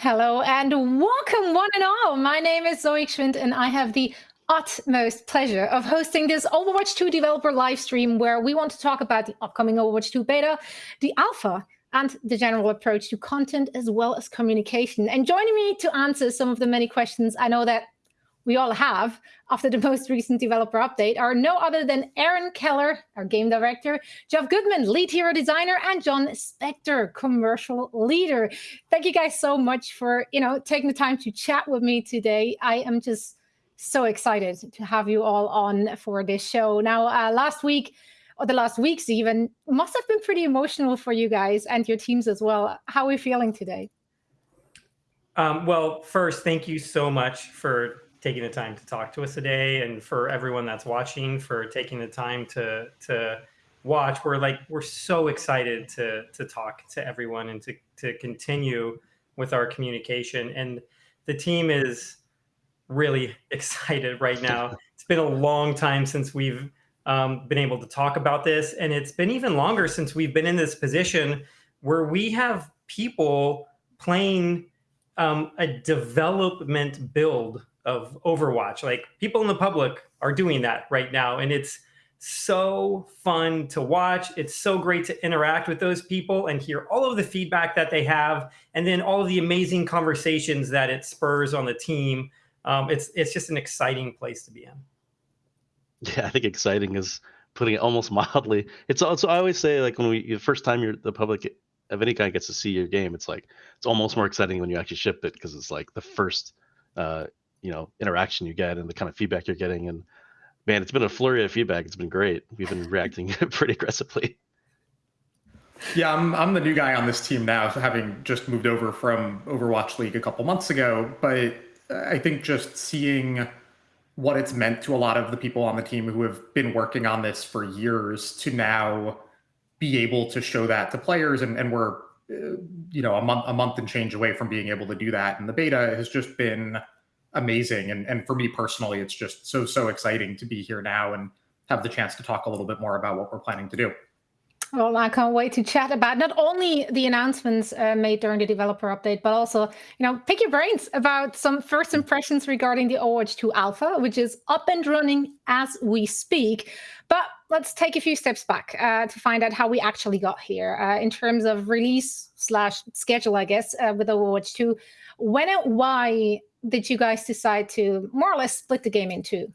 Hello and welcome one and all. My name is Soe Gschwind and I have the utmost pleasure of hosting this Overwatch 2 developer live stream where we want to talk about the upcoming Overwatch 2 beta, the alpha, and the general approach to content as well as communication. And joining me to answer some of the many questions I know that we all have after the most recent developer update are no other than Aaron Keller, our game director, Jeff Goodman, lead hero designer, and Jon Spector, commercial leader. Thank you guys so much for you know taking the time to chat with me today. I am just so excited to have you all on for this show. Now, uh, last week or the last weeks even must have been pretty emotional for you guys and your teams as well. How are we feeling today? Um, well, first, thank you so much for taking the time to talk to us today. And for everyone that's watching for taking the time to to watch we're like we're so excited to to talk to everyone and to to continue with our communication. And the team is really excited right now. It's been a long time since we've um, been able to talk about this. And it's been even longer since we've been in this position where we have people playing um, a development build of Overwatch. Like people in the public are doing that right now, and it's so fun to watch. It's so great to interact with those people and hear all of the feedback that they have, and then all of the amazing conversations that it spurs on the team. Um, it's it's just an exciting place to be in. Yeah, I think exciting is putting it almost mildly. It's also I always say like when we the first time you're the public of any kind gets to see your game, it's like it's almost more exciting when you actually ship it because it's like the first uh, you know interaction you get and the kind of feedback you're getting. And man it's been a flurry of feedback. It's been great. We've been reacting pretty aggressively. Yeah I'm, I'm the new guy on this team now having just moved over from overwatch league a couple months ago. But i think just seeing what it's meant to a lot of the people on the team who have been working on this for years to now be able to show that to players and, and we're uh, you know a month a month and change away from being able to do that and the beta has just been amazing. And, and for me personally, it's just so, so exciting to be here now and have the chance to talk a little bit more about what we're planning to do. Well, I can't wait to chat about not only the announcements uh, made during the developer update, but also, you know, pick your brains about some first impressions regarding the Overwatch 2 Alpha, which is up and running as we speak. But let's take a few steps back uh, to find out how we actually got here uh, in terms of release slash schedule, I guess, uh, with Overwatch 2. When and why did you guys decide to more or less split the game in two?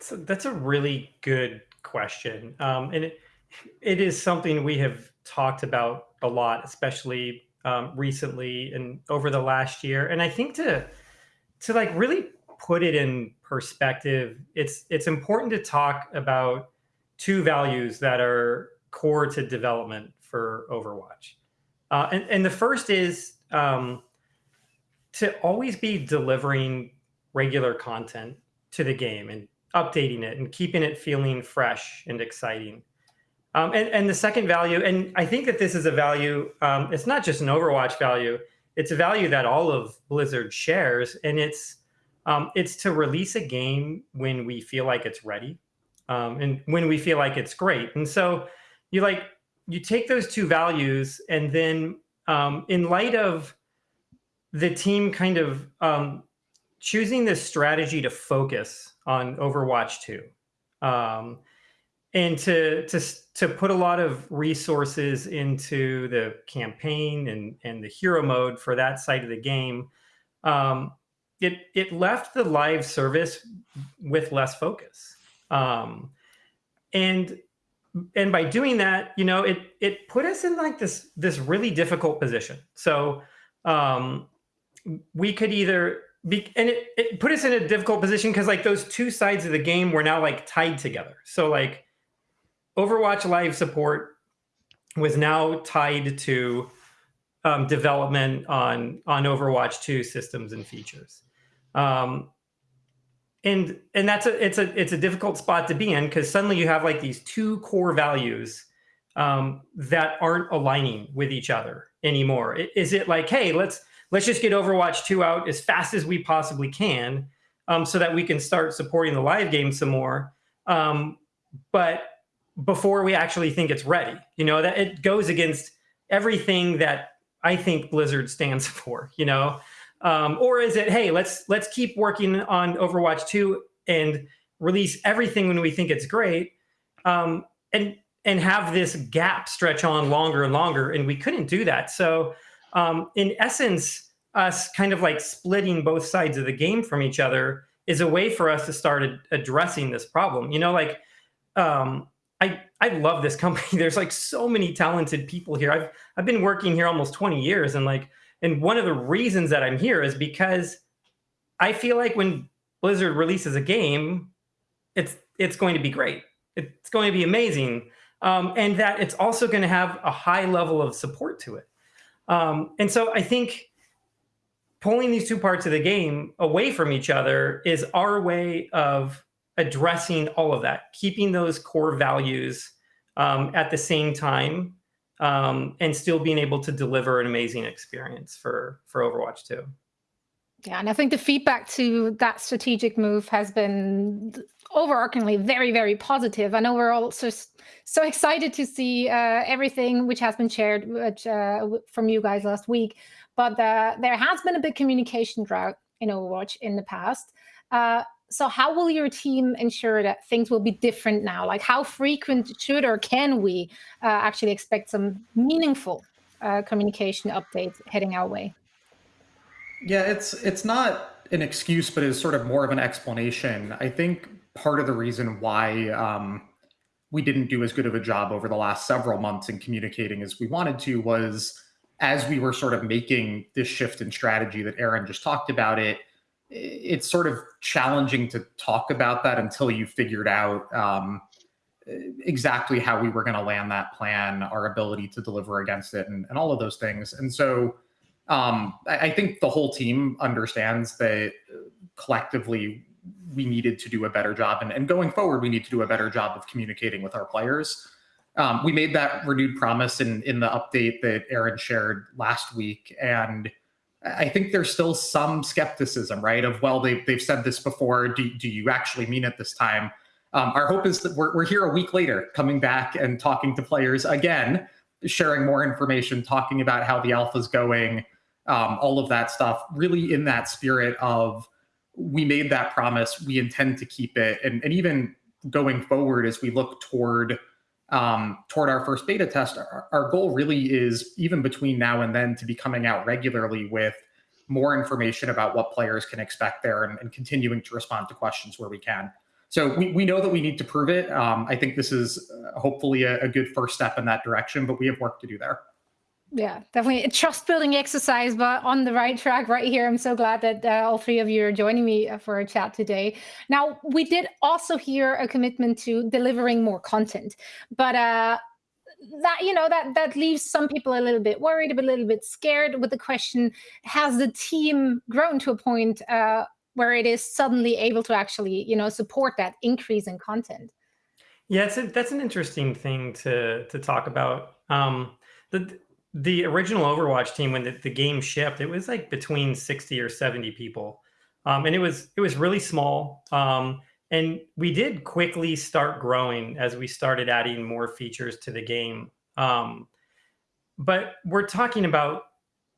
So that's a really good question. Um, and it, it is something we have talked about a lot, especially um, recently and over the last year. And I think to to like really put it in perspective, it's it's important to talk about two values that are core to development for Overwatch. Uh, and, and the first is um, to always be delivering regular content to the game and updating it and keeping it feeling fresh and exciting. Um, and, and the second value, and I think that this is a value, um, it's not just an Overwatch value, it's a value that all of Blizzard shares, and it's um, it's to release a game when we feel like it's ready, um, and when we feel like it's great. And so you like you take those two values, and then um, in light of the team kind of um, choosing this strategy to focus on Overwatch 2 um, and to, to, to put a lot of resources into the campaign and, and the hero mode for that side of the game. Um, it, it left the live service with less focus. Um, and and by doing that, you know, it it put us in like this this really difficult position. So um, we could either be, and it, it put us in a difficult position because like those two sides of the game were now like tied together. So like Overwatch Live support was now tied to um, development on on Overwatch 2 systems and features. Um, and and that's a it's a it's a difficult spot to be in because suddenly you have like these two core values um, that aren't aligning with each other anymore. Is it like, hey, let's let's just get Overwatch 2 out as fast as we possibly can um, so that we can start supporting the live game some more. Um, but before we actually think it's ready, you know, that it goes against everything that I think Blizzard stands for, you know? Um, or is it, hey, let's let's keep working on Overwatch 2 and release everything when we think it's great, um, and and have this gap stretch on longer and longer, and we couldn't do that. So, um, in essence, us kind of like splitting both sides of the game from each other is a way for us to start ad addressing this problem. You know, like um, I I love this company. There's like so many talented people here. I've I've been working here almost 20 years, and like and one of the reasons that I'm here is because I feel like when Blizzard releases a game, it's it's going to be great. It's going to be amazing, um, and that it's also going to have a high level of support to it. Um, and so I think pulling these two parts of the game away from each other is our way of addressing all of that, keeping those core values um, at the same time, um, and still being able to deliver an amazing experience for for Overwatch 2. Yeah, and I think the feedback to that strategic move has been overarchingly very, very positive. I know we're all so, so excited to see uh, everything which has been shared which, uh, from you guys last week, but uh, there has been a big communication drought in Overwatch in the past. So how will your team ensure that things will be different now? Like how frequent should or can we uh, actually expect some meaningful uh, communication updates heading our way? Yeah, it's it's not an excuse, but it's sort of more of an explanation. I think part of the reason why um, we didn't do as good of a job over the last several months in communicating as we wanted to was as we were sort of making this shift in strategy that Aaron just talked about it, it's sort of challenging to talk about that until you figured out um, exactly how we were going to land that plan, our ability to deliver against it, and, and all of those things. And so um, I, I, think the whole team understands that collectively we needed to do a better job. And, and going forward, we need to do a better job of communicating with our players. Um, we made that renewed promise in, in the update that Aaron shared last week. And I think there's still some skepticism, right? Of well, they've they've said this before. Do do you actually mean it this time? Um, our hope is that we're we're here a week later, coming back and talking to players again, sharing more information, talking about how the alpha is going, um, all of that stuff. Really, in that spirit of we made that promise, we intend to keep it, and and even going forward as we look toward um, toward our first beta test, our, our, goal really is even between now and then to be coming out regularly with more information about what players can expect there and, and continuing to respond to questions where we can. So we, we know that we need to prove it. Um, I think this is uh, hopefully a, a good first step in that direction, but we have work to do there. Yeah, definitely a trust building exercise, but on the right track right here. I'm so glad that uh, all three of you are joining me uh, for a chat today. Now, we did also hear a commitment to delivering more content, but uh, that you know that that leaves some people a little bit worried, a little bit scared with the question: Has the team grown to a point uh, where it is suddenly able to actually you know support that increase in content? Yeah, a, that's an interesting thing to to talk about. Um, the the original Overwatch team when the, the, game shipped, it was like between 60 or 70 people. Um, and it was it was really small. Um, and we did quickly start growing as we started adding more features to the game. Um, but we're talking about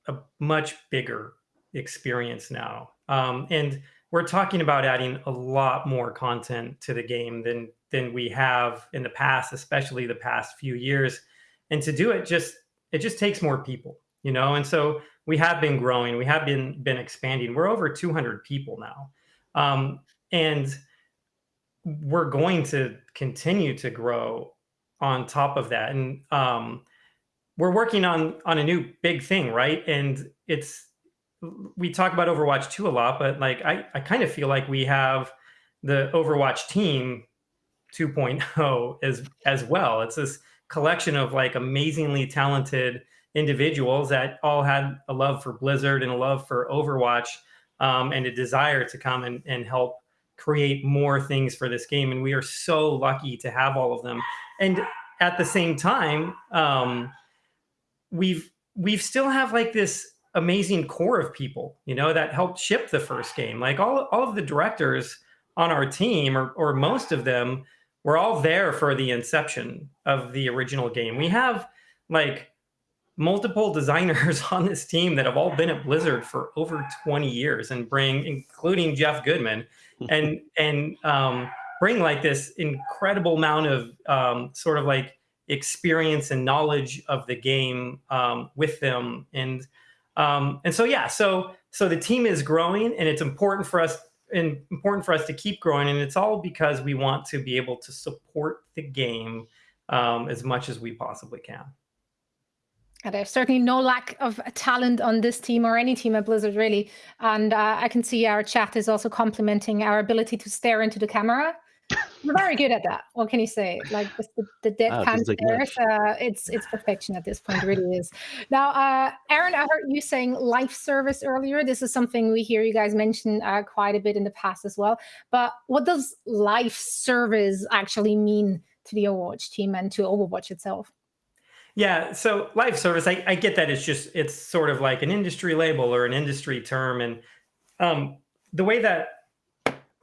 a much bigger experience now. Um, and we're talking about adding a lot more content to the game than than we have in the past, especially the past few years. And to do it just it just takes more people, you know? And so we have been growing, we have been, been expanding. We're over 200 people now. Um, and we're going to continue to grow on top of that. And um, we're working on, on a new big thing, right? And it's, we talk about Overwatch 2 a lot, but like, I, I kind of feel like we have the Overwatch team 2.0 as, as well. It's this collection of like amazingly talented individuals that all had a love for Blizzard and a love for Overwatch um, and a desire to come and, and help create more things for this game. And we are so lucky to have all of them. And at the same time, um, we've we've still have like this amazing core of people, you know, that helped ship the first game. Like all, all of the directors on our team, or, or most of them, we're all there for the inception of the original game. We have like multiple designers on this team that have all been at Blizzard for over 20 years and bring, including Jeff Goodman, and and um, bring like this incredible amount of um, sort of like experience and knowledge of the game um, with them, and um, and so yeah, so so the team is growing, and it's important for us important for us to keep growing, and it's all because we want to be able to support the game um, as much as we possibly can. And there's certainly no lack of talent on this team or any team at Blizzard, really. And uh, I can see our chat is also complimenting our ability to stare into the camera. We're very good at that. What can you say? Like the, the deadpan oh, stares, uh, it's it's perfection at this point. It really is. Now, uh, Aaron, I heard you saying live service earlier. This is something we hear you guys mention uh, quite a bit in the past as well. But what does live service actually mean to the Overwatch team and to Overwatch itself? Yeah, so live service, I, I get that it's just it's sort of like an industry label or an industry term, and um, the way that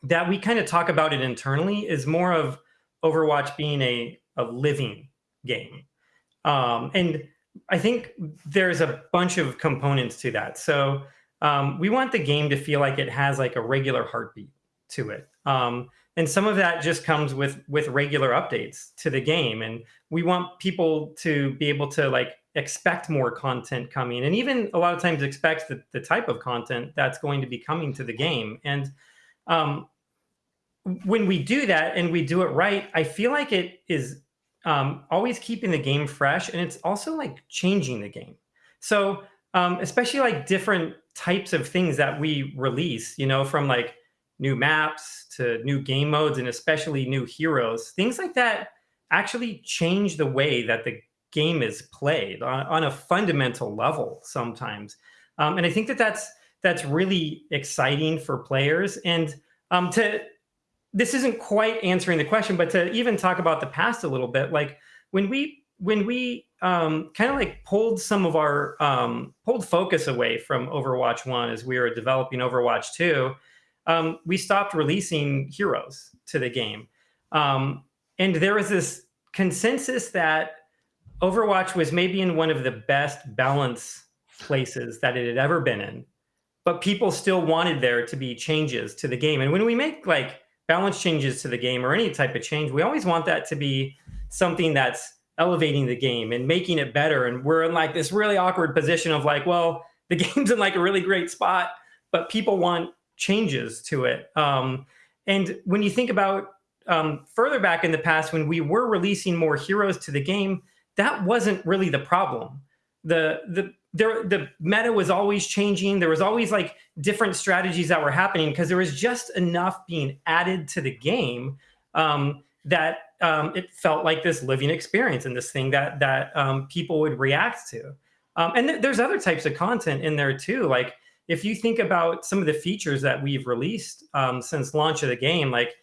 that we kind of talk about it internally is more of Overwatch being a a living game, um, and I think there's a bunch of components to that. So um, we want the game to feel like it has like a regular heartbeat to it. Um, and some of that just comes with with regular updates to the game and we want people to be able to like expect more content coming and even a lot of times expect the, the type of content that's going to be coming to the game and um, when we do that and we do it right i feel like it is um, always keeping the game fresh and it's also like changing the game so um, especially like different types of things that we release you know from like new maps to new game modes and especially new heroes, things like that actually change the way that the game is played on, on a fundamental level sometimes. Um, and I think that that's that's really exciting for players. And um, to this isn't quite answering the question, but to even talk about the past a little bit, like when we when we um, kind of like pulled some of our um, pulled focus away from Overwatch One as we were developing Overwatch Two um, we stopped releasing heroes to the game. Um, and there was this consensus that Overwatch was maybe in one of the best balance places that it had ever been in, but people still wanted there to be changes to the game. And when we make like balance changes to the game or any type of change, we always want that to be something that's elevating the game and making it better. And we're in like this really awkward position of like, well, the game's in like a really great spot, but people want changes to it. Um, and when you think about um, further back in the past, when we were releasing more heroes to the game, that wasn't really the problem. The the there, the meta was always changing. There was always like different strategies that were happening because there was just enough being added to the game um, that um, it felt like this living experience and this thing that that um, people would react to. Um, and th there's other types of content in there too, like if you think about some of the features that we've released um, since launch of the game, like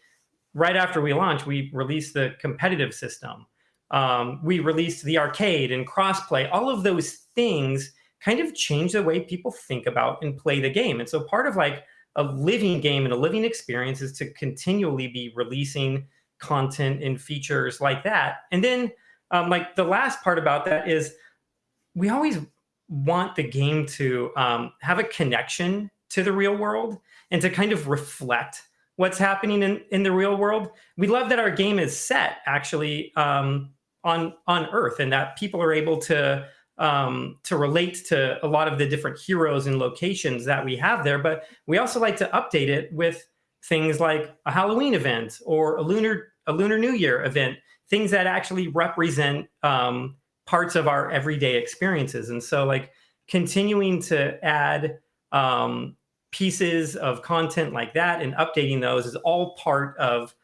right after we launched, we released the competitive system. Um, we released the arcade and crossplay. All of those things kind of change the way people think about and play the game. And so part of like a living game and a living experience is to continually be releasing content and features like that. And then um, like the last part about that is we always want the game to um, have a connection to the real world and to kind of reflect what's happening in, in the real world. We love that our game is set actually um, on on Earth and that people are able to um, to relate to a lot of the different heroes and locations that we have there. But we also like to update it with things like a Halloween event or a lunar a Lunar New Year event, things that actually represent um, parts of our everyday experiences. And so like continuing to add um, pieces of content like that and updating those is all part of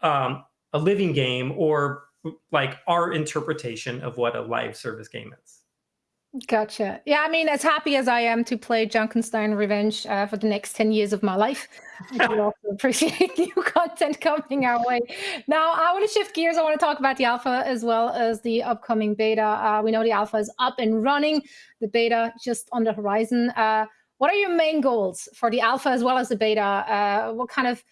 um, a living game or like our interpretation of what a live service game is. Gotcha. Yeah, I mean, as happy as I am to play Junkenstein Revenge uh, for the next 10 years of my life, I do also appreciate new content coming our way. Now, I want to shift gears. I want to talk about the alpha as well as the upcoming beta. Uh, we know the alpha is up and running, the beta just on the horizon. Uh, what are your main goals for the alpha as well as the beta? Uh, what kind of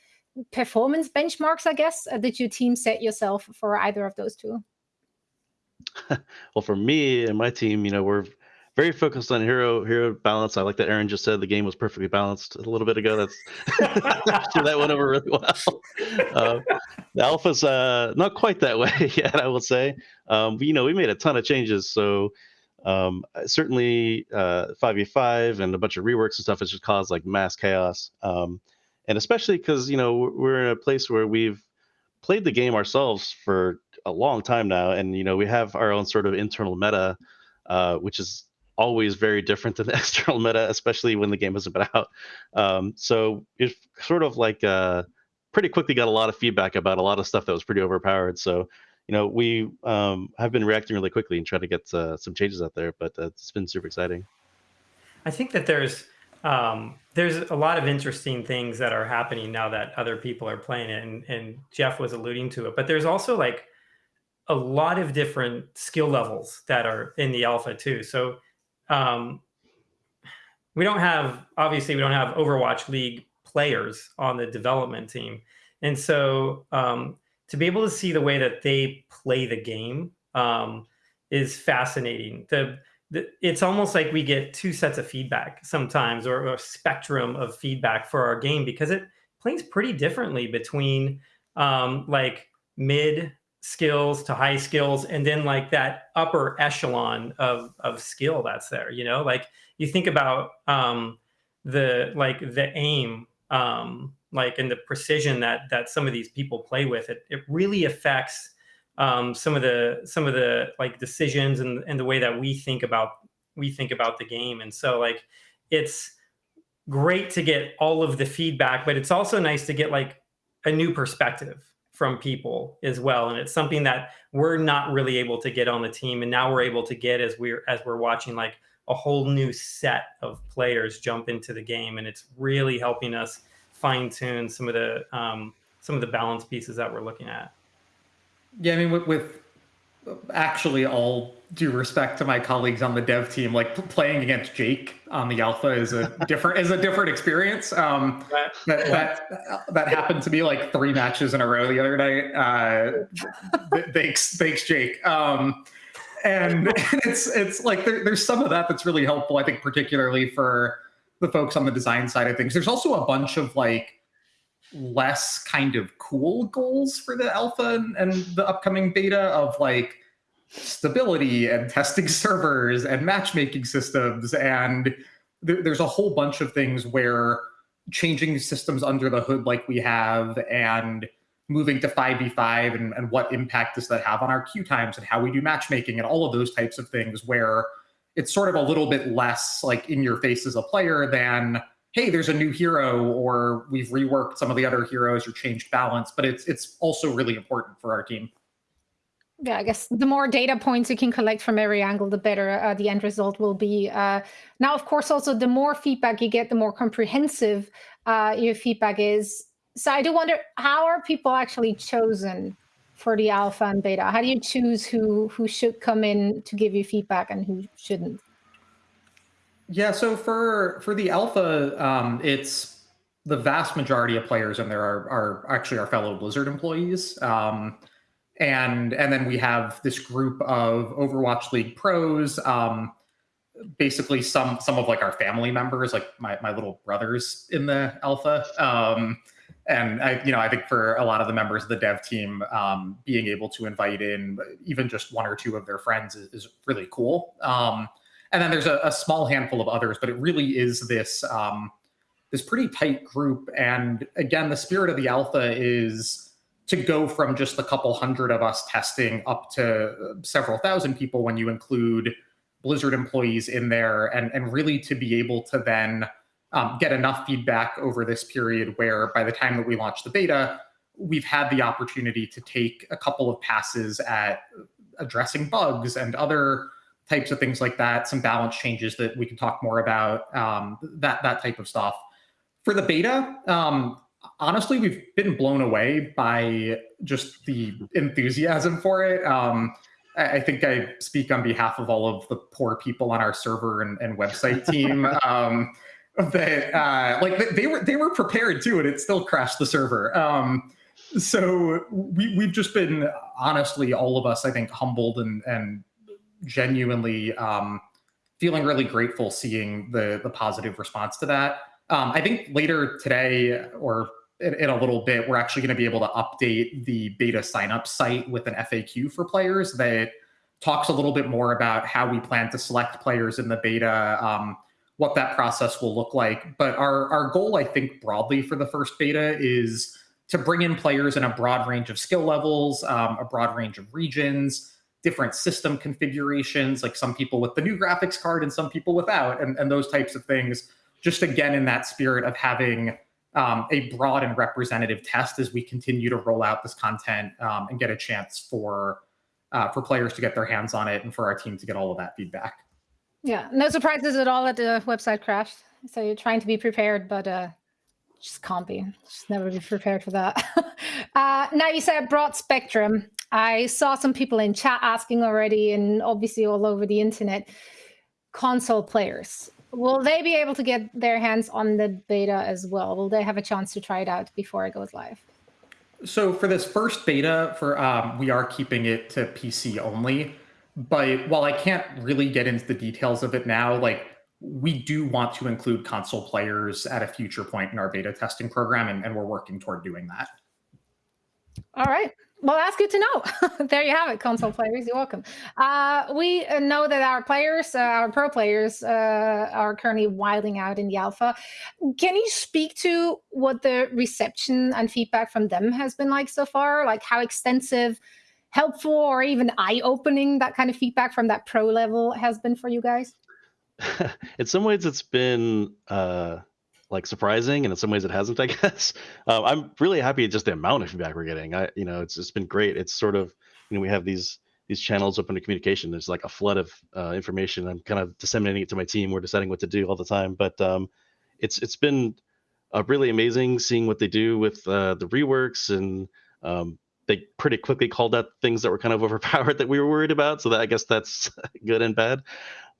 performance benchmarks, I guess, uh, did your team set yourself for either of those two? well, for me and my team, you know, we're very focused on hero hero balance. I like that Aaron just said the game was perfectly balanced a little bit ago. That's sure that went over really well. Uh, the alpha's uh, not quite that way yet, I will say. Um, you know, we made a ton of changes, so um, certainly uh, 5v5 and a bunch of reworks and stuff has just caused like mass chaos. Um, and especially because you know we're in a place where we've played the game ourselves for a long time now, and you know we have our own sort of internal meta, uh, which is always very different than the external meta, especially when the game hasn't been out. Um, so it sort of like uh, pretty quickly got a lot of feedback about a lot of stuff that was pretty overpowered. So you know we um, have been reacting really quickly and trying to get uh, some changes out there, but it's been super exciting. I think that there's um, there's a lot of interesting things that are happening now that other people are playing it, and, and Jeff was alluding to it. But there's also like a lot of different skill levels that are in the alpha too. So um, we don't have obviously we don't have Overwatch League players on the development team, and so um, to be able to see the way that they play the game um, is fascinating. The, it's almost like we get two sets of feedback sometimes, or, a spectrum of feedback for our game because it plays pretty differently between um, like mid skills to high skills and then like that upper echelon of of skill that's there you know? Like you think about um the like the aim um like and the precision that that some of these people play with it it really affects um some of the some of the like decisions and and the way that we think about we think about the game. And so like it's great to get all of the feedback but it's also nice to get like a new perspective from people as well. And it's something that we're not really able to get on the team and now we're able to get as we're as we're watching like a whole new set of players jump into the game. And it's really helping us fine tune some of the um, some of the balance pieces that we're looking at yeah i mean with, with actually all due respect to my colleagues on the dev team, like playing against Jake on the alpha is a different is a different experience. Um, that, that that happened to me like three matches in a row the other night. Uh, thanks, thanks, Jake. Um, and it's it's like there, there's some of that that's really helpful. I think particularly for the folks on the design side of things. There's also a bunch of like less kind of cool goals for the alpha and, and the upcoming beta of like stability and testing servers and matchmaking systems. And th- there's a whole bunch of things where changing systems under the hood like we have and moving to 5v5 and, and what impact does that have on our queue times and how we do matchmaking and all of those types of things where it's sort of a little bit less like in your face as a player than hey, there's a new hero, or we've reworked some of the other heroes or changed balance. But it's it's also really important for our team. Yeah, I guess the more data points you can collect from every angle, the better uh, the end result will be. Uh, now, of course, also the more feedback you get, the more comprehensive uh, your feedback is. So I do wonder, how are people actually chosen for the alpha and beta? How do you choose who who should come in to give you feedback and who shouldn't? Yeah, so for for the alpha, um, it's the vast majority of players in there are, are actually our fellow Blizzard employees. Um, and and then we have this group of Overwatch League pros, um, basically some some of like our family members, like my, my little brothers in the alpha. Um, and I, you know, I think for a lot of the members of the dev team, um, being able to invite in even just one or two of their friends is, is really cool. Um, and then there's a, a, small handful of others, but it really is this um, this pretty tight group. And again, the spirit of the alpha is to go from just a couple hundred of us testing up to several thousand people when you include Blizzard employees in there, and and really to be able to then um, get enough feedback over this period where by the time that we launch the beta, we've had the opportunity to take a couple of passes at addressing bugs and other types of things like that, some balance changes that we can talk more about, um, that that type of stuff. For the beta, um, honestly, we've been blown away by just the enthusiasm for it. Um, I, I, think I speak on behalf of all of the poor people on our server and, and website team. Um, that uh, like they were they were prepared too, and it still crashed the server. Um, so we we've just been honestly all of us I think humbled and and genuinely um, feeling really grateful seeing the the positive response to that. Um, I think later today or in, in, a little bit, we're actually going to be able to update the beta signup site with an FAQ for players that talks a little bit more about how we plan to select players in the beta, um, what that process will look like. But our, our goal, I think, broadly for the first beta is to bring in players in a broad range of skill levels, um, a broad range of regions, different system configurations, like some people with the new graphics card and some people without, and, and those types of things. Just again, in that spirit of having um, a broad and representative test as we continue to roll out this content um, and get a chance for uh, for players to get their hands on it and for our team to get all of that feedback. Yeah, no surprises at all that the website crashed. So you're trying to be prepared, but uh, just can't be. Just never be prepared for that. uh, now you said broad spectrum. I saw some people in chat asking already, and obviously all over the internet, console players. Will they be able to get their hands on the beta as well? Will they have a chance to try it out before it goes live? So for this first beta, for um, we are keeping it to PC only. But while I can't really get into the details of it now, like we do want to include console players at a future point in our beta testing program, and, and we're working toward doing that. All right. Well, that's good to know. there you have it, console players. You're welcome. Uh, we uh, know that our players, uh, our pro players, uh, are currently wilding out in the alpha. Can you speak to what the reception and feedback from them has been like so far? Like how extensive, helpful, or even eye-opening that kind of feedback from that pro level has been for you guys? in some ways, it's been uh, like surprising, and in some ways it hasn't. I guess um, I'm really happy just the amount of feedback we're getting. I, you know, it's it's been great. It's sort of you know we have these these channels open to communication. There's like a flood of uh, information. I'm kind of disseminating it to my team. We're deciding what to do all the time, but um, it's it's been uh, really amazing seeing what they do with uh, the reworks and um, they pretty quickly called out things that were kind of overpowered that we were worried about. So that I guess that's good and bad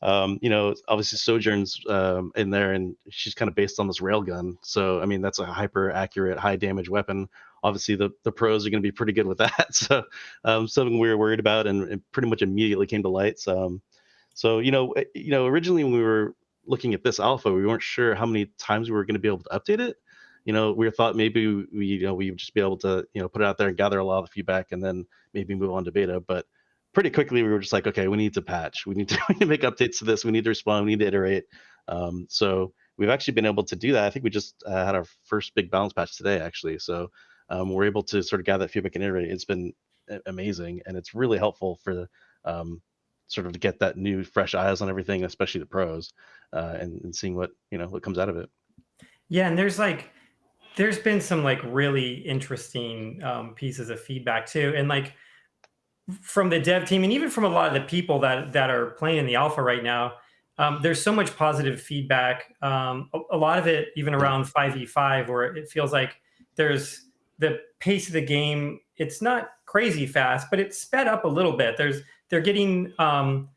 um, you know, obviously Sojourn's um, in there, and she's kind of based on this railgun. So I mean, that's a hyper accurate, high damage weapon. Obviously, the the pros are going to be pretty good with that. So um, something we were worried about, and, and, pretty much immediately came to light. So, um, so you know, eh, you know, originally when we were looking at this alpha, we weren't sure how many times we were going to be able to update it. You know, we thought maybe we, you know, we would just be able to, you know, put it out there and gather a lot of feedback, and then maybe move on to beta. But pretty quickly we were just like, okay, we need to patch. We need to, we need to make updates to this. We need to respond. We need to iterate. Um, so we've actually been able to do that. I think we just uh, had our first big balance patch today, actually. So um, we're able to sort of gather that feedback and iterate. It's been amazing, and it's really helpful for the um, sort of to get that new, fresh eyes on everything, especially the pros, uh, and, and seeing what you know what comes out of it. Yeah, and there's like there's been some like really interesting um, pieces of feedback too, and like from the dev team and even from a lot of the people that that are playing in the alpha right now, um, there's so much positive feedback. Um, a, a, lot of it even around 5v5 where it feels like there's the pace of the game. It's not crazy fast, but it's sped up a little bit. There's they're getting um,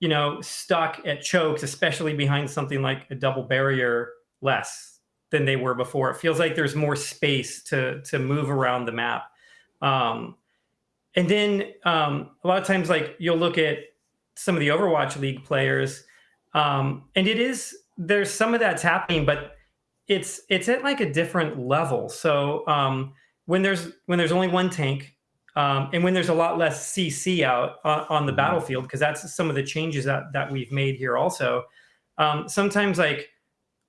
you know stuck at chokes, especially behind something like a double barrier less than they were before. It feels like there's more space to to move around the map. Um, and then um, a lot of times, like you'll look at some of the Overwatch League players, um, and it is there's some of that's happening, but it's it's at like a different level. So um, when there's when there's only one tank, um, and when there's a lot less CC out uh, on the mm-hmm. battlefield, because that's some of the changes that that we've made here. Also, um, sometimes like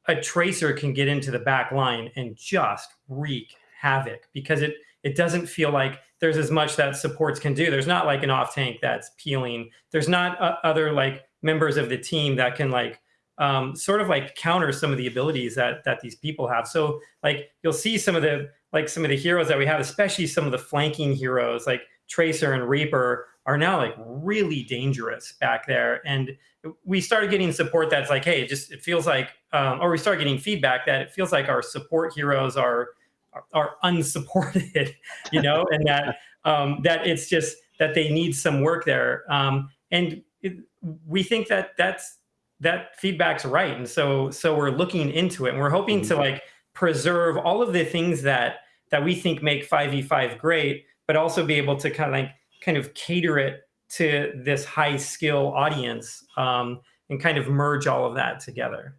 a tracer can get into the back line and just wreak havoc because it it doesn't feel like there's as much that supports can do. There's not like an off tank that's peeling. There's not uh, other like members of the team that can like um, sort of like counter some of the abilities that that these people have. So like you'll see some of the like some of the heroes that we have, especially some of the flanking heroes like Tracer and Reaper are now like really dangerous back there. And we started getting support that's like, hey, it just it feels like, um, or we start getting feedback that it feels like our support heroes are are unsupported, you know, and that um, that it's just that they need some work there. Um, and it, we think that that's that feedback's right, and so so we're looking into it, and we're hoping mm -hmm. to like preserve all of the things that that we think make 5v5 great, but also be able to kind of like kind of cater it to this high skill audience um, and kind of merge all of that together.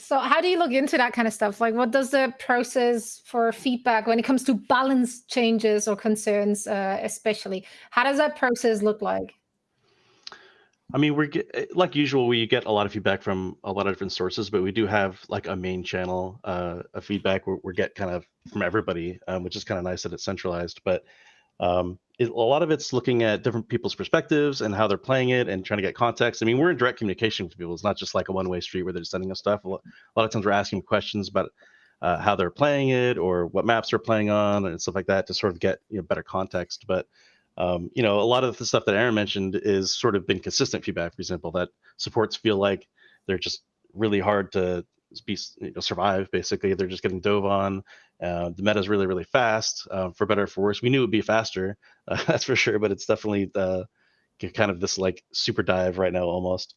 So how do you look into that kind of stuff? Like what does the process for feedback when it comes to balance changes or concerns, uh, especially, how does that process look like? I mean, we're eh, like usual. We get a lot of feedback from a lot of different sources, but we do have like a main channel uh, of feedback where we get kind of from everybody, um, which is kind of nice that it's centralized. But um, it, a lot of it's looking at different people's perspectives and how they're playing it and trying to get context. I mean, we're in direct communication with people. It's not just like a one-way street where they're sending us stuff. A lot, a lot of times we're asking questions about uh, how they're playing it or what maps they're playing on and stuff like that to sort of get you know, better context. But um, you know, a lot of the stuff that Aaron mentioned is sort of been consistent feedback. For example, that supports feel like they're just really hard to be you know, survive. Basically, they're just getting dove on. Uh, the meta is really really fast. Uh, for better or for worse, we knew it'd be faster, uh, that's for sure. But it's definitely kind of this like super dive right now almost.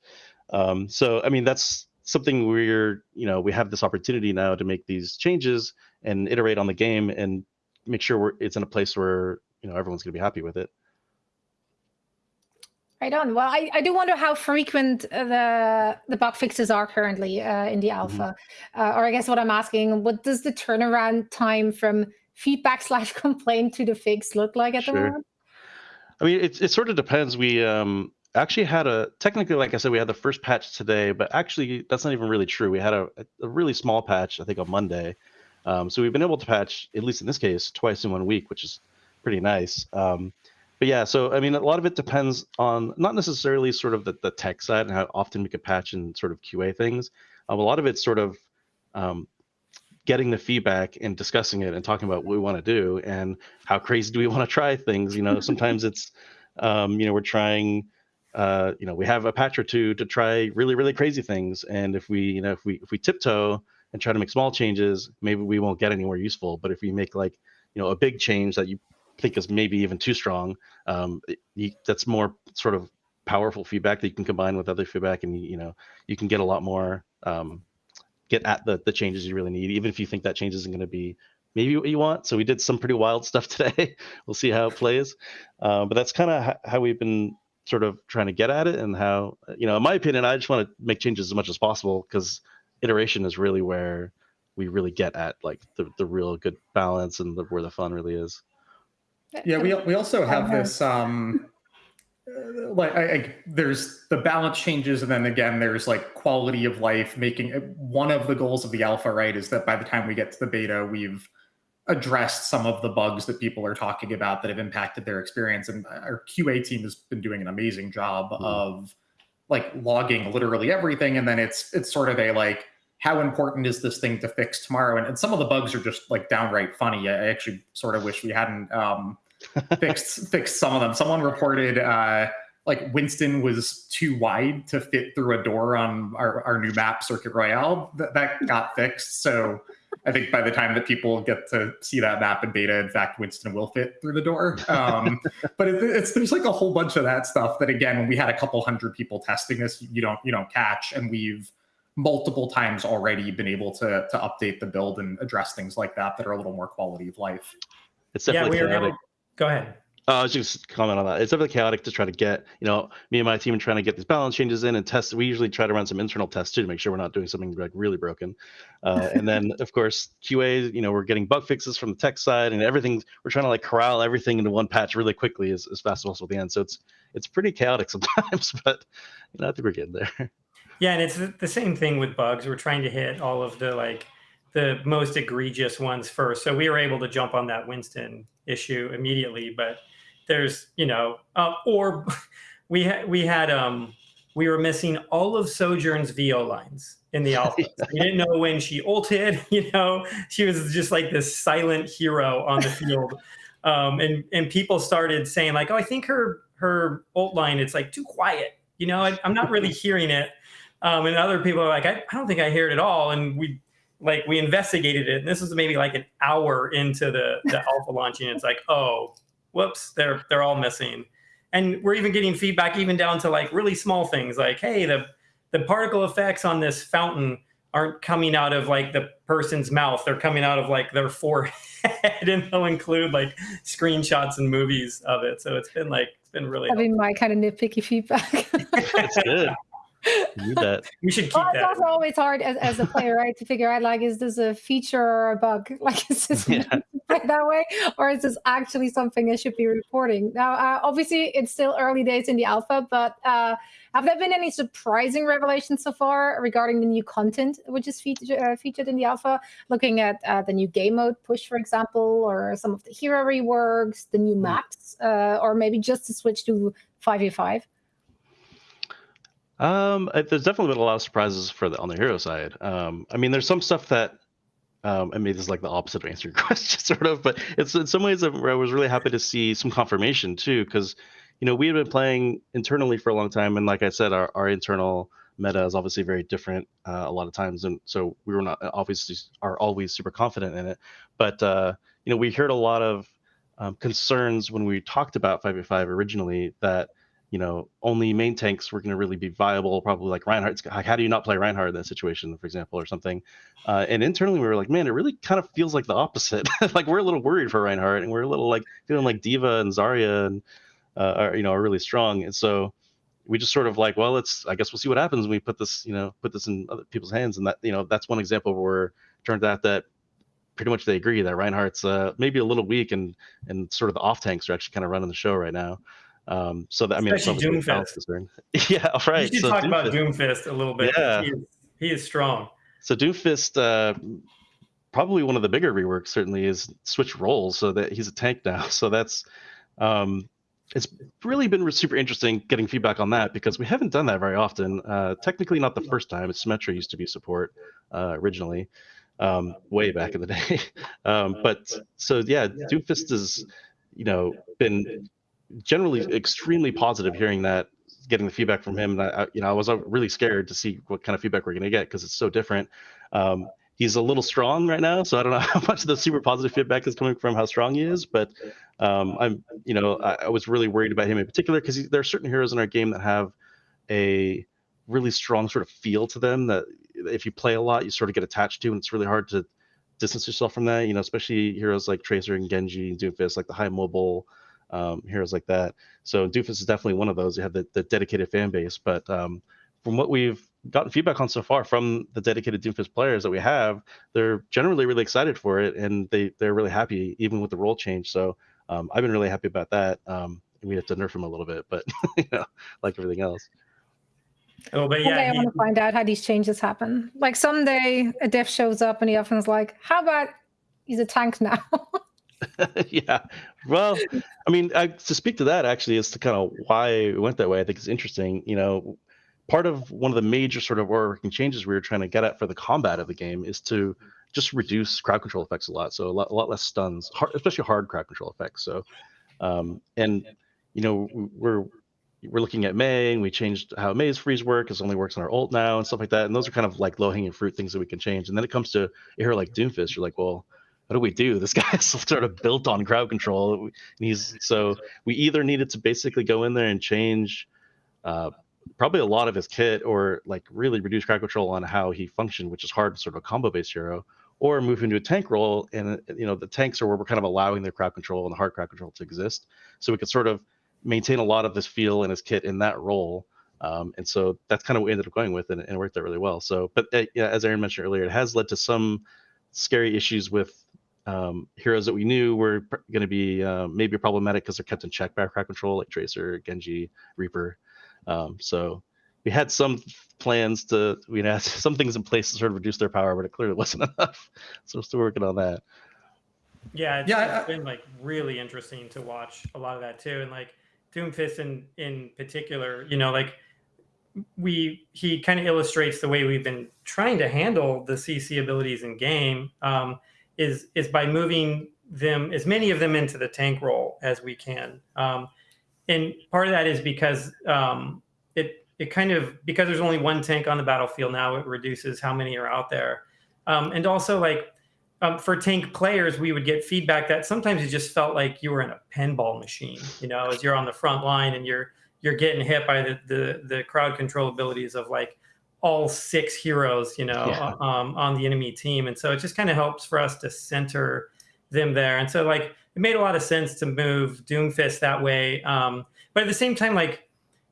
Um, so I mean that's something we're you know we have this opportunity now to make these changes and iterate on the game and make sure it's in a place where you know everyone's going to be happy with it. Right on. Well, I, I do wonder how frequent uh, the the bug fixes are currently uh, in the mm-hmm. alpha, mm-hmm. uh, or I guess what I'm asking, what does the turnaround time from feedback slash complaint to the fix look like at sure. the moment? I mean, it it sort of depends. We um actually had a technically, like I said, we had the first patch today, but actually that's not even really true. We had a, a really small patch, I think, on Monday. Um, so we've been able to patch, at least in this case, twice in one week, which is pretty nice. Um, but yeah, so I mean, a lot of it depends on not necessarily sort of the, the tech side and how often we could patch and sort of QA things. Um, a lot of it's sort of um, getting the feedback and discussing it and talking about what we want to do and how crazy do we want to try things. You know, sometimes it's, um, you know, we're trying, uh, you know, we have a patch or two to try really, really crazy things. And if we, you know, if we if we tiptoe and try to make small changes, maybe we won't get anywhere useful. But if we make like, you know, a big change that you think is maybe even too strong. Um, you, that's more sort of powerful feedback that you can combine with other feedback, and you know you can get a lot more um, get at the the changes you really need, even if you think that change isn't going to be maybe what you want. So we did some pretty wild stuff today. we'll see how it plays, uh, but that's kind of how we've been sort of trying to get at it, and how you know, in my opinion, I just want to make changes as much as possible because iteration is really where we really get at like the, the real good balance and the, where the fun really is. Yeah, we we also have this um like I, I, there's the balance changes and then again there's like quality of life making it one of the goals of the alpha right is that by the time we get to the beta we've addressed some of the bugs that people are talking about that have impacted their experience and our qa team has been doing an amazing job mm. of like logging literally everything and then it's it's sort of a like how important is this thing to fix tomorrow? And, and some of the bugs are just like downright funny. I actually sort of wish we hadn't um fixed fixed some of them. Someone reported uh, like Winston was too wide to fit through a door on our, our new map Circuit Royale. That, that got fixed. So I think by the time that people get to see that map in beta, in fact, Winston will fit through the door. Um, but it, it's there's like a whole bunch of that stuff that again, when we had a couple hundred people testing this, you don't you don't catch, and we've multiple times already been able to to update the build and address things like that that are a little more quality of life. It's definitely yeah, we were able, Go ahead. Uh, I was just comment on that. It's definitely chaotic to try to get, you know, me and my team are trying to get these balance changes in and test. We usually try to run some internal tests too to make sure we're not doing something like really broken. Uh, and then, of course, QA, you know, we're getting bug fixes from the tech side and everything. We're trying to like corral everything into one patch really quickly as, as fast as possible at the end. So it's it's pretty chaotic sometimes, but you know, I think we're getting there. Yeah, and it's the same thing with bugs. We're trying to hit all of the like the most egregious ones first. So we were able to jump on that Winston issue immediately, but there's you know uh, or we had we had um we were missing all of sojourn's vo lines in the alpha. We didn't know when she ulted you know? She was just like this silent hero on the field. Um and and people started saying like oh i think her her ult line it's like too quiet you know? I, am not really hearing it. Um and other people are like I, I don't think i hear it at all. And we like we investigated it and this was maybe like an hour into the the alpha launching it's like oh whoops, they're they're all missing. And we're even getting feedback even down to like really small things like, hey, the the particle effects on this fountain aren't coming out of like the person's mouth they're coming out of like their forehead and they'll include like screenshots and movies of it so it's been like it's been really having my kind of nitpicky feedback That's good. You need that. we should keep well, it's that. also always hard as, as a player right to figure out like is this a feature or a bug? Like is this Yeah. that way or is this actually something i should be reporting? Now uh, obviously it's still early days in the alpha but uh, have there been any surprising revelations so far regarding the new content which is feature, uh, featured in the alpha? Looking at uh, the new game mode push for example or some of the hero reworks the new maps uh, or maybe just to switch to 5v5 Um, there's definitely been a lot of surprises for the on the hero side. Um, I mean, there's some stuff that, um, I mean, this is like the opposite of answering your question, sort of, but it's in some ways I was really happy to see some confirmation too, because, you know, we had been playing internally for a long time, and like I said, our, our internal meta is obviously very different uh, a lot of times, and so we were not obviously are always super confident in it, but uh, you know, we heard a lot of um, concerns when we talked about 5v5 originally that you know, only main tanks were going to really be viable. Probably like Reinhardt. Like, how do you not play Reinhardt in that situation, for example, or something? Uh, and internally, we were like, man, it really kind of feels like the opposite. like we're a little worried for Reinhardt, and we're a little like feeling like D.Va and Zarya and uh, are you know are really strong. And so we just sort of like, well, let's I guess we'll see what happens when we put this you know put this in other people's hands. And that you know that's one example where it turned out that pretty much they agree that Reinhardt's uh, maybe a little weak and and sort of the off tanks are actually kind of running the show right now. Um, so that I mean, Especially Doomfist. yeah, right. we should so talk about Doomfist- doomfist a little bit Yeah. he, is, he is strong So Doomfist, uh, probably one of the bigger reworks, certainly is switch roles so that he's a tank now. So that's um, it's really been super interesting getting feedback on that because we haven't done that very often. Uh, technically, not the first time. Symmetra used to be support uh, originally, um, way back in the day. um, but so yeah, Doomfist has you know been generally extremely positive hearing that getting the feedback from him and I, you know i was uh, really scared to see what kind of feedback we're going to get because it's so different. Um, he's a little strong right now so i don't know how much of the super positive feedback is coming from how strong he is but um, i'm you know I, I was really worried about him in particular because there are certain heroes in our game that have a really strong sort of feel to them that if you play a lot you sort of get attached to and it's really hard to distance yourself from that you know especially heroes like tracer and genji and doomfist like the high mobile um, heroes like that. So Doomfist is definitely one of those. You have the, the dedicated fan base, but um, from what we've gotten feedback on so far from the dedicated Doomfist players that we have, they're generally really excited for it, and they they're really happy even with the role change. So um, I've been really happy about that. Um, we have to nerf him a little bit, but you know, like everything else. oh but One day yeah I want to find out how these changes happen. Like someday a dev shows up and the often's like, how about he's a tank now? yeah. Well, I mean, I, to speak to that actually is to kind of why it went that way. I think it's interesting. You know, part of one of the major sort of overarching changes we were trying to get at for the combat of the game is to just reduce crowd control effects a lot. So a lot, a lot less stuns, hard, especially hard crowd control effects. So, um, and you know, we're we're looking at Mei and we changed how Mei's freeze work. It only works on our ult now and stuff like that. And those are kind of like low hanging fruit things that we can change. And then it comes to a hero like Doomfist. You're like, well, what do we do? This guy's sort of built on crowd control. And he's so we either needed to basically go in there and change uh, probably a lot of his kit or like really reduce crowd control on how he functioned, which is hard, sort of a combo based hero, or move into a tank role. And you know the tanks are where we're kind of allowing their crowd control and the hard crowd control to exist, so we could sort of maintain a lot of this feel in his kit in that role. Um, and so that's kind of what we ended up going with, and, and it worked out really well. So, but uh, yeah, as Aaron mentioned earlier, it has led to some scary issues with um, heroes that we knew were going to be uh, maybe problematic because they're kept in check by crowd control, like Tracer, Genji, Reaper. Um, so we had some plans to, we had some things in place to sort of reduce their power, but it clearly wasn't enough. So we're still working on that. Yeah, it's, Yeah, it's I- been like really interesting to watch a lot of that too, and like Doomfist in in particular. You know, like we he kind of illustrates the way we've been trying to handle the CC abilities in game um, is is by moving them as many of them into the tank role as we can, um, and part of that is because um, it it kind of because there's only one tank on the battlefield now, it reduces how many are out there, um, and also like um, for tank players, we would get feedback that sometimes it just felt like you were in a pinball machine, you know, as you're on the front line and you're you're getting hit by the the, the crowd control abilities of like all six heroes, you know, Yeah. um, on the enemy team, and so it just kind of helps for us to center them there. And so like it made a lot of sense to move Doomfist that way. Um, but at the same time, like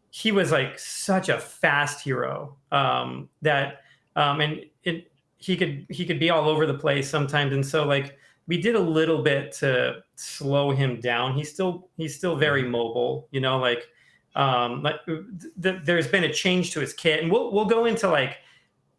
he was like such a fast hero um, that um, and it he could he could be all over the place sometimes. And so like we did a little bit to slow him down. He's still he's still very mobile, you know, like um like th- there's been a change to his kit and we'll we'll go into like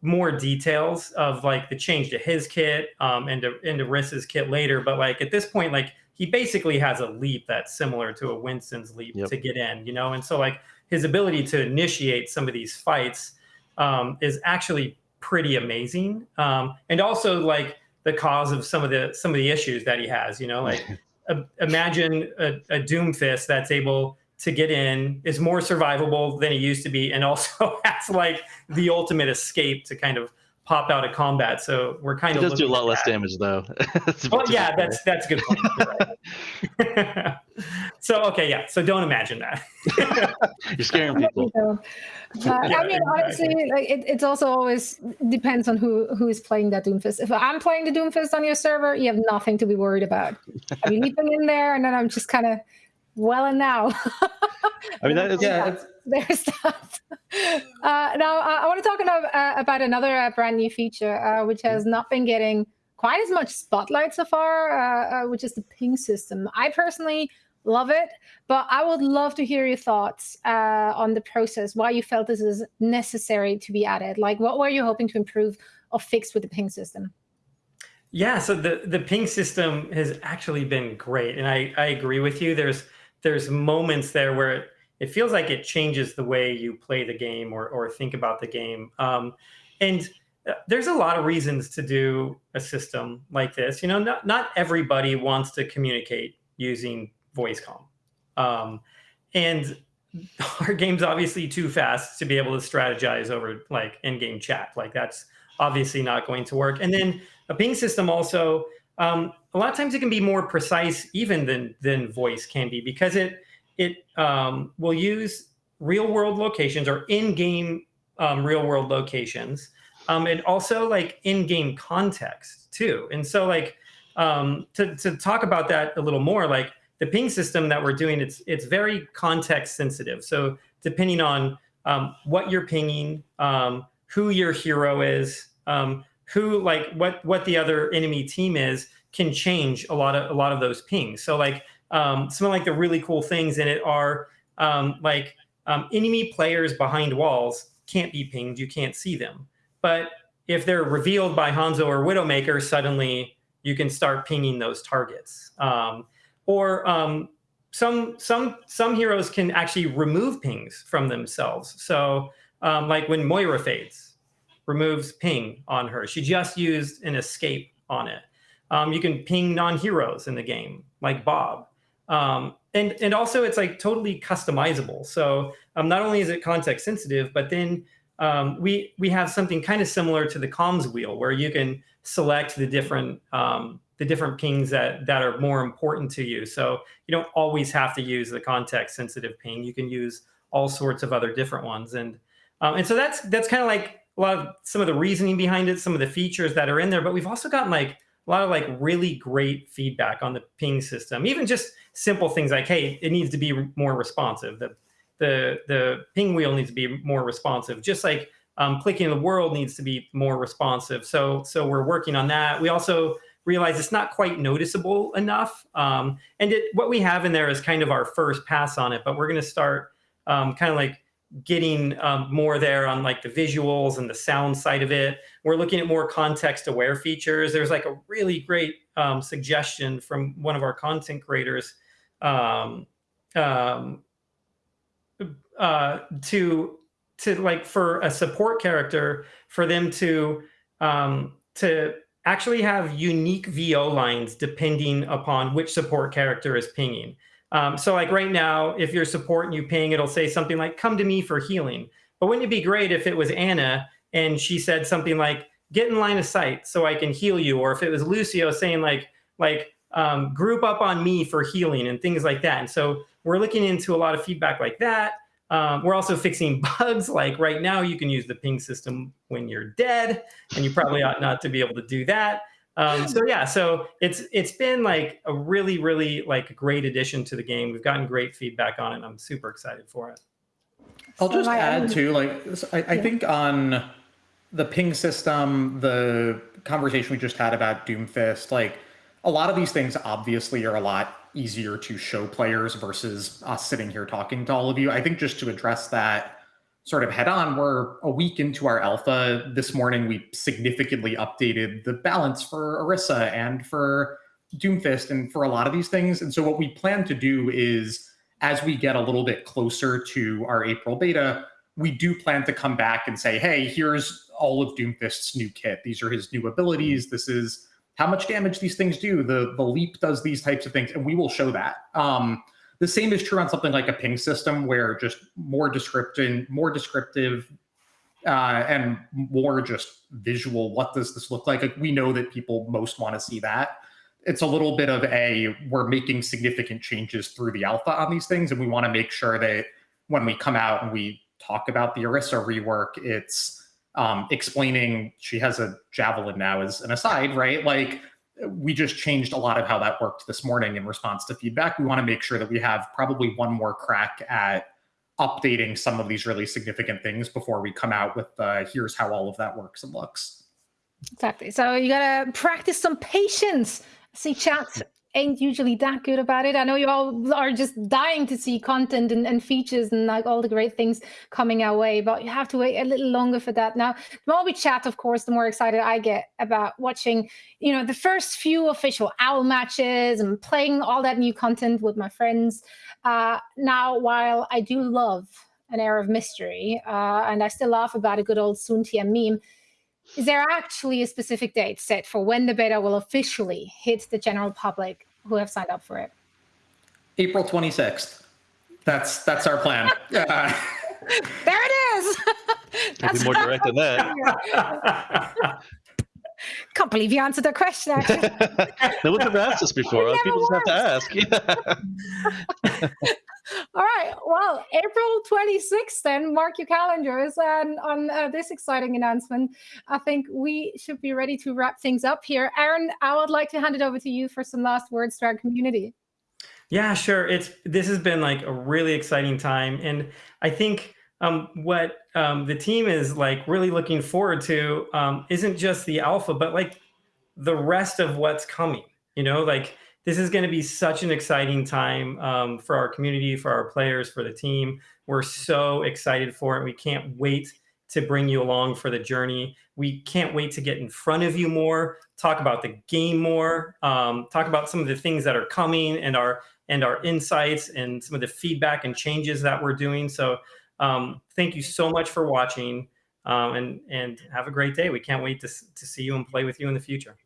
more details of like the change to his kit um and to into Orisa's kit later but like at this point like he basically has a leap that's similar to a Winston's leap Yep. to get in you know and so like his ability to initiate some of these fights um is actually pretty amazing um and also like the cause of some of the some of the issues that he has you know like uh, imagine a, a Doomfist that's able to get in, is more survivable than it used to be, and also has like the ultimate escape to kind of pop out of combat. So we're kind It of does do a lot less that. damage though. Well, yeah, that's that's a good point. Right. so okay, yeah. So don't imagine that. you're scaring people. So, uh, Yeah, I mean, honestly, like it, it's also always depends on who who is playing that Doomfist. If I'm playing the Doomfist on your server, you have nothing to be worried about. I'm leaping in there, and then I'm just kind of well and now. I mean, that is Yeah, it's- There's that. Uh, now, uh, I want to talk about, uh, about another uh, brand new feature, uh, which has not been getting quite as much spotlight so far, uh, uh, which is the ping system. I personally love it, but I would love to hear your thoughts uh, on the process, why you felt this is necessary to be added. Like, what were you hoping to improve or fix with the ping system? Yeah, so the the ping system has actually been great, and I I agree with you. There's there's moments there where it, it feels like it changes the way you play the game or or think about the game. Um, and uh, there's a lot of reasons to do a system like this. You know, not not everybody wants to communicate using voice comm, um, and our game's obviously too fast to be able to strategize over like in-game chat. Like that's obviously not going to work. And then a ping system also um, a lot of times it can be more precise even than than voice can be because it it um, will use real world locations or in-game um, real world locations. Um, and also like in-game context too. And so like um, to, to talk about that a little more like the ping system that we're doing it's it's very context sensitive. So depending on um, what you're pinging who your hero is um, who like what what the other enemy team is can change a lot of a lot of those pings. So like um, some of like the really cool things in it are um, like um, enemy players behind walls can't be pinged. You can't see them, but if they're revealed by Hanzo or Widowmaker, suddenly you can start pinging those targets. Um, or um, some some some heroes can actually remove pings from themselves. So um, like when Moira fades, removes ping on her. She just used an escape on it. Um, you can ping non-heroes in the game, like Bob. Um, and, and also it's like totally customizable. So um, not only is it context sensitive, but then um, we, we have something kind of similar to the comms wheel where you can select the different, um, the different pings that, that are more important to you. So you don't always have to use the context sensitive ping. You can use all sorts of other different ones. And, um, and so that's, that's kind of like a lot of some of the reasoning behind it, some of the features that are in there, but we've also gotten like a lot of like really great feedback on the ping system, even just simple things like, hey, it needs to be more responsive. The the the ping wheel needs to be more responsive. Just like um, clicking the world needs to be more responsive. So so we're working on that. We also realize it's not quite noticeable enough. Um, and it, what we have in there is kind of our first pass on it, but we're going to start um, kind of like getting um, more there on like the visuals and the sound side of it. We're looking at more context aware features. There's like a really great um, suggestion from one of our content creators um, um, uh, to to like for a support character for them to um, to actually have unique VO lines depending upon which support character is pinging. Um, so like right now, if you're support and you ping, it'll say something like, come to me for healing. But wouldn't it be great if it was Ana and she said something like, get in line of sight so I can heal you? Or if it was Lucio saying like, like um, group up on me for healing and things like that. And so we're looking into a lot of feedback like that. Um, we're also fixing bugs. Like right now, you can use the ping system when you're dead, and you probably ought not to be able to do that. Um, so yeah, so it's it's been like a really really like great addition to the game. We've gotten great feedback on it. I'm super excited for it. I'll just add too, like I, I yeah. think on the ping system, the conversation we just had about Doomfist, like a lot of these things obviously are a lot easier to show players versus us sitting here talking to all of you. I think just to address that sort of head on, we're a week into our alpha. This morning, we significantly updated the balance for Orisa and for Doomfist and for a lot of these things. And so what we plan to do is as we get a little bit closer to our April beta, we do plan to come back and say, hey, here's all of Doomfist's new kit. These are his new abilities. This is how much damage these things do. The the leap does these types of things, and we will show that. Um, the same is true on something like a ping system, where just more descriptive, more descriptive, uh, and more just visual. What does this look like? like? We know that people most want to see that. It's a little bit of a we're making significant changes through the alpha on these things, and we want to make sure that when we come out and we talk about the Orisa rework, it's um, explaining she has a javelin now as an aside, right? Like we just changed a lot of how that worked this morning in response to feedback. We want to make sure that we have probably one more crack at updating some of these really significant things before we come out with uh, here's how all of that works and looks. Exactly. So you gotta practice some patience. See chat ain't usually that good about it. I know you all are just dying to see content and, and features and like all the great things coming our way, but you have to wait a little longer for that. Now, the more we chat, of course, the more excited I get about watching, you know, the first few official OWL matches and playing all that new content with my friends. Uh, now, while I do love an air of mystery, uh, and I still laugh about a good old Sun Tian meme, is there actually a specific date set for when the beta will officially hit the general public who have signed up for it? April 26th. That's that's our plan. there it is. Can't be more direct than that. Can't believe you answered that question. no one's ever asked this before. People just have to ask. Yeah. All right. Well, April 26th, then mark your calendars. And on uh, this exciting announcement, I think we should be ready to wrap things up here. Aaron, I would like to hand it over to you for some last words to our community. Yeah, sure. It's this has been like a really exciting time, and I think um, what um, the team is like really looking forward to um, isn't just the alpha, but like the rest of what's coming. You know, like this is going to be such an exciting time um, for our community, for our players, for the team. We're so excited for it. We can't wait to bring you along for the journey. We can't wait to get in front of you more, talk about the game more, um, talk about some of the things that are coming and our and our insights and some of the feedback and changes that we're doing. So um, thank you so much for watching um, and and have a great day. We can't wait to, to see you and play with you in the future.